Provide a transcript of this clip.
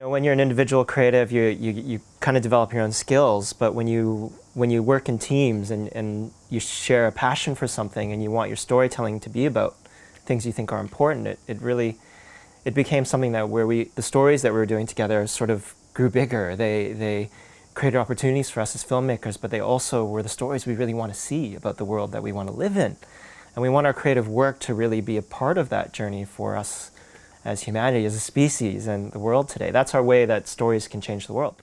When you're an individual creative, you, you, you kind of develop your own skills, but when you, when you work in teams and, and you share a passion for something and you want your storytelling to be about things you think are important, it, it really, it became something that where we, the stories that we were doing together sort of grew bigger. They, they created opportunities for us as filmmakers, but they also were the stories we really want to see about the world that we want to live in. And we want our creative work to really be a part of that journey for us as humanity, as a species, and the world today. That's our way that stories can change the world.